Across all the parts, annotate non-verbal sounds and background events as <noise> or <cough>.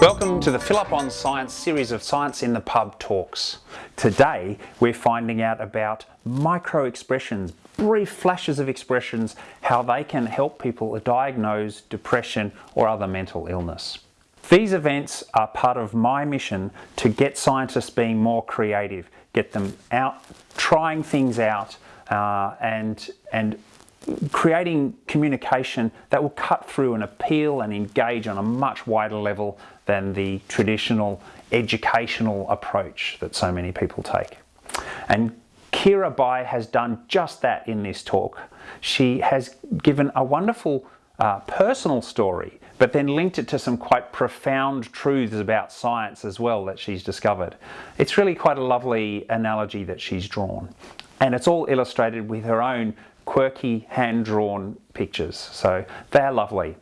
Welcome to the Philip on Science series of Science in the Pub talks. Today we're finding out about micro expressions, brief flashes of expressions, how they can help people diagnose depression or other mental illness. These events are part of my mission to get scientists being more creative, get them out trying things out uh, and, and creating communication that will cut through and appeal and engage on a much wider level than the traditional educational approach that so many people take. And Kira Bai has done just that in this talk. She has given a wonderful uh, personal story, but then linked it to some quite profound truths about science as well that she's discovered. It's really quite a lovely analogy that she's drawn. And it's all illustrated with her own quirky hand-drawn pictures. So they're lovely.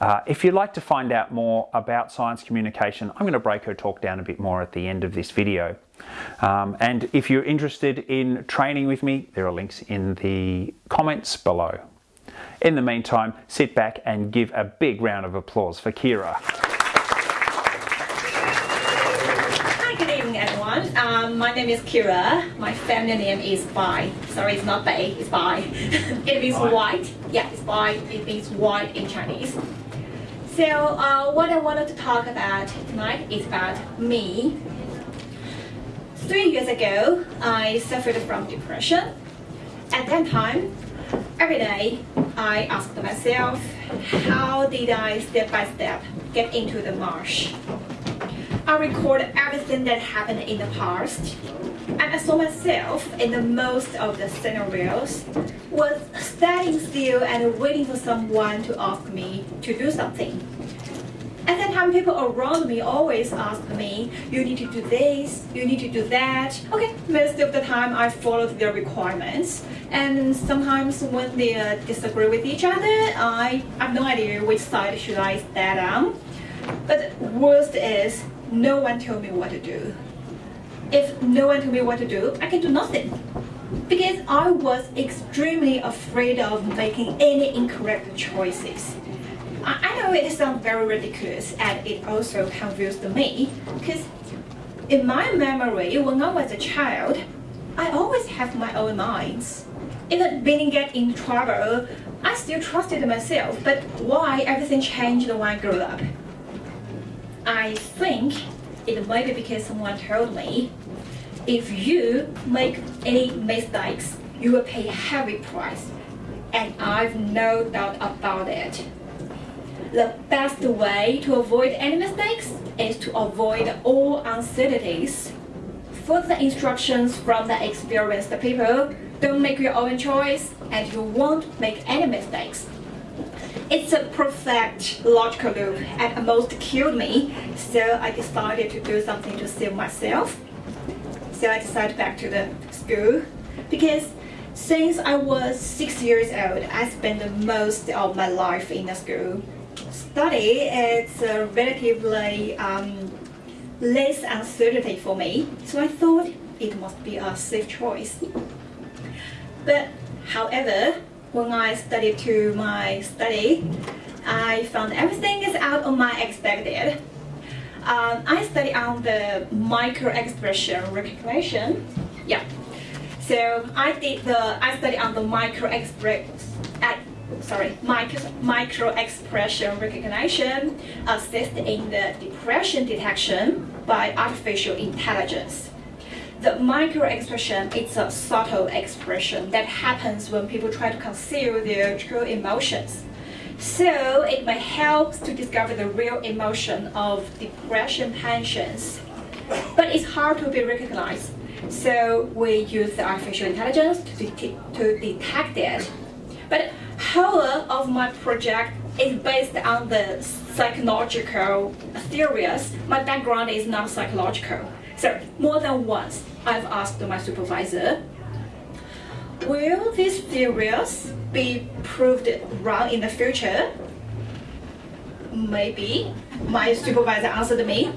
Uh, if you'd like to find out more about science communication, I'm going to break her talk down a bit more at the end of this video. Um, and if you're interested in training with me, there are links in the comments below. In the meantime, sit back and give a big round of applause for Kira. everyone. Um, my name is Kira. My family name is Bai. Sorry, it's not Bai, it's Bai. <laughs> it means white. Yeah, it's Bai. It means white in Chinese. So uh, what I wanted to talk about tonight is about me. Three years ago, I suffered from depression. At that time, every day, I asked myself, how did I step by step get into the marsh? I record everything that happened in the past. And I saw myself in the most of the scenarios was standing still and waiting for someone to ask me to do something. At that time, people around me always asked me, you need to do this, you need to do that. Okay, most of the time I followed their requirements. And sometimes when they uh, disagree with each other, I have no idea which side should I stand on. But worst is, no one told me what to do. If no one told me what to do, I can do nothing. Because I was extremely afraid of making any incorrect choices. I know it sounds very ridiculous and it also confused me because in my memory, when I was a child, I always have my own minds. Even being get in trouble, I still trusted myself, but why everything changed when I grew up? I think it might be because someone told me if you make any mistakes, you will pay a heavy price. And I've no doubt about it. The best way to avoid any mistakes is to avoid all uncertainties. Follow the instructions from the experienced people, don't make your own choice, and you won't make any mistakes. It's a perfect logical loop and almost killed me, so I decided to do something to save myself. So I decided back to the school because since I was six years old, I spent the most of my life in the school. Study is relatively um, less uncertainty for me, so I thought it must be a safe choice. But however, when I studied to my study, I found everything is out of my expected. Um, I study on the micro expression recognition. Yeah. So I did the I study on the micro express sorry micro micro expression recognition assist in the depression detection by artificial intelligence. The micro expression it's a subtle expression that happens when people try to conceal their true emotions. So it may help to discover the real emotion of depression tensions. But it's hard to be recognized. So we use the artificial intelligence to, de to detect it. But whole of my project is based on the psychological theories. My background is not psychological. So more than once, I've asked my supervisor, will these theories be proved wrong in the future? Maybe. My supervisor answered me.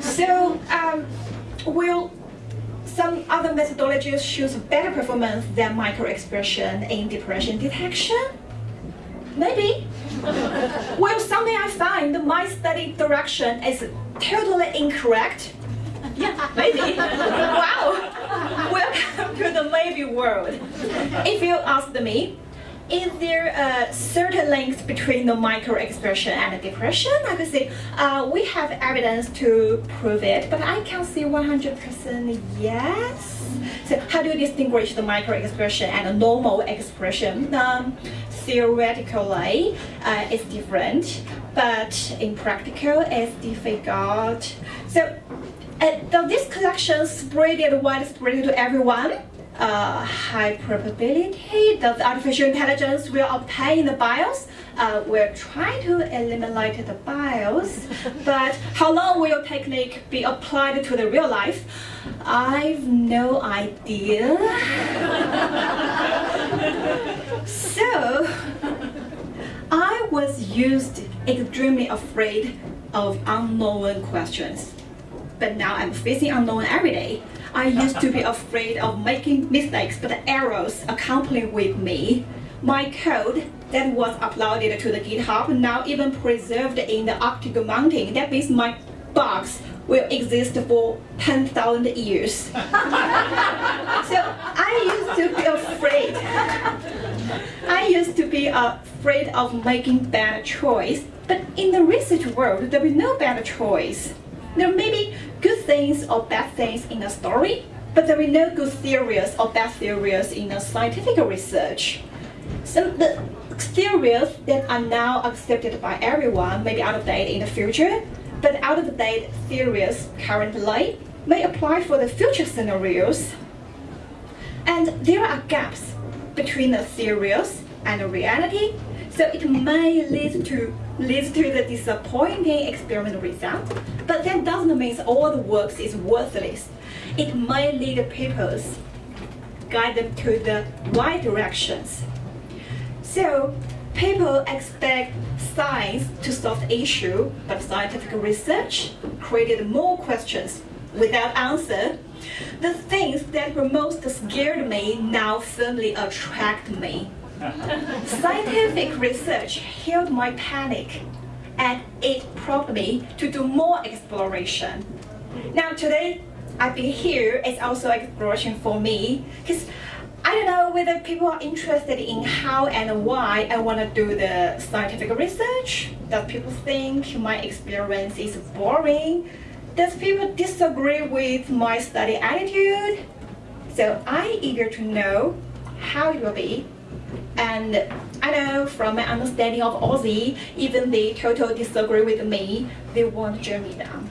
So, um, will some other methodologies show better performance than microexpression in depression detection? Maybe. well, some How may I find my study direction is totally incorrect? Yeah, maybe. wow. Welcome to the maybe world. If you asked me, is there a certain links between the microexpression and depression? I could say uh, we have evidence to prove it, but I can't say 100% yes. So how do you distinguish the microexpression and the normal expression? Um, theoretically, uh, it's different, but in practical, it's difficult. So uh, does this collection spread it widespread to everyone? uh, high probability that artificial intelligence will obtain the bias. Uh, we're trying to eliminate the bias, <laughs> but how long will technique be applied to the real life? I've no idea. <laughs> so, I was used extremely afraid of unknown questions, but now I'm facing unknown every day. I used to be afraid of making mistakes, but the errors accompany with me. My code that was uploaded to the GitHub now even preserved in the Arctic mountain. That means my bugs will exist for 10,000 years. <laughs> so I used to be afraid. I used to be afraid of making bad choice. But in the research world, there is no bad choice. There may be good things or bad things in a story, but there are no good theories or bad theories in a scientific research. Some the theories that are now accepted by everyone may be out of date in the future, but out of date theories currently may apply for the future scenarios. And there are gaps between the theories and the reality, so it may lead to leads to the disappointing experimental result, but that doesn't mean all the works is worthless. It may lead people, guide them to the right directions. So people expect science to solve the issue, but scientific research created more questions without answer. The things that were most scared me now firmly attract me. Scientific research healed my panic and it prompted me to do more exploration. Now today, I've been here, it's also exploration for me because I don't know whether people are interested in how and why I want to do the scientific research. Does people think my experience is boring? Does people disagree with my study attitude? So I eager to know how it will be and I know from my understanding of Aussie, even they totally disagree with me, they want me down.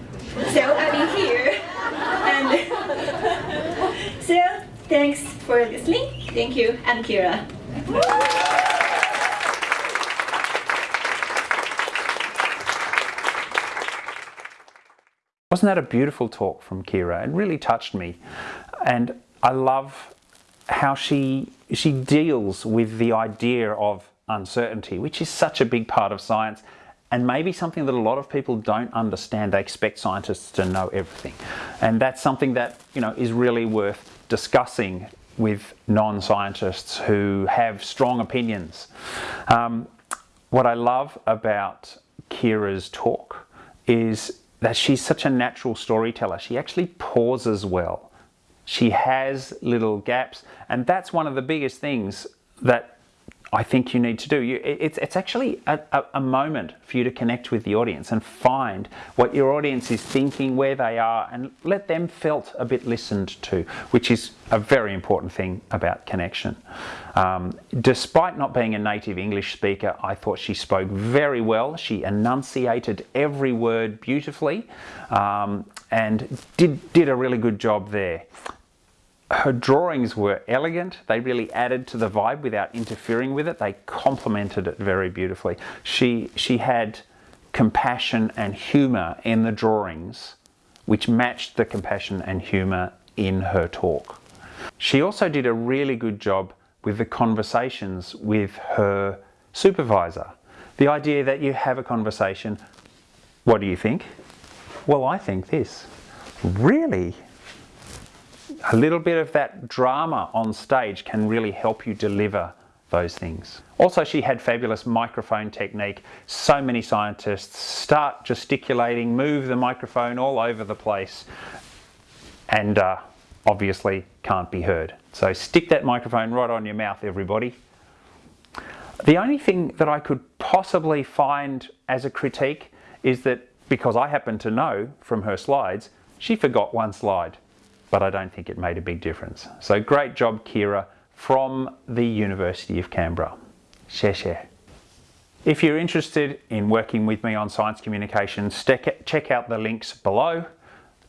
So I'll be here. And <laughs> so thanks for listening. Thank you. I'm Kira. Wasn't that a beautiful talk from Kira? It really touched me. And I love how she she deals with the idea of uncertainty, which is such a big part of science and maybe something that a lot of people don't understand. They expect scientists to know everything. And that's something that, you know, is really worth discussing with non-scientists who have strong opinions. Um, what I love about Kira's talk is that she's such a natural storyteller. She actually pauses well she has little gaps and that's one of the biggest things that I think you need to do. You, it's, it's actually a, a, a, moment for you to connect with the audience and find what your audience is thinking, where they are, and let them felt a bit listened to, which is a very important thing about connection. Um, despite not being a native English speaker, I thought she spoke very well. She enunciated every word beautifully um, and did, did a really good job there her drawings were elegant. They really added to the vibe without interfering with it. They complemented it very beautifully. She, she had compassion and humour in the drawings, which matched the compassion and humour in her talk. She also did a really good job with the conversations with her supervisor. The idea that you have a conversation, what do you think? Well, I think this. Really? A little bit of that drama on stage can really help you deliver those things. Also, she had fabulous microphone technique. So many scientists start gesticulating, move the microphone all over the place, and uh, obviously can't be heard. So stick that microphone right on your mouth, everybody. The only thing that I could possibly find as a critique is that because I happen to know from her slides, she forgot one slide, but I don't think it made a big difference. So great job, Kira, from the University of Canberra. Share, share. If you're interested in working with me on science communication, check out the links below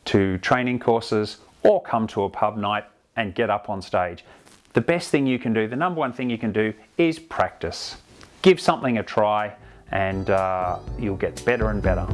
to training courses or come to a pub night and get up on stage. The best thing you can do, the number one thing you can do is practice. Give something a try and uh, you'll get better and better.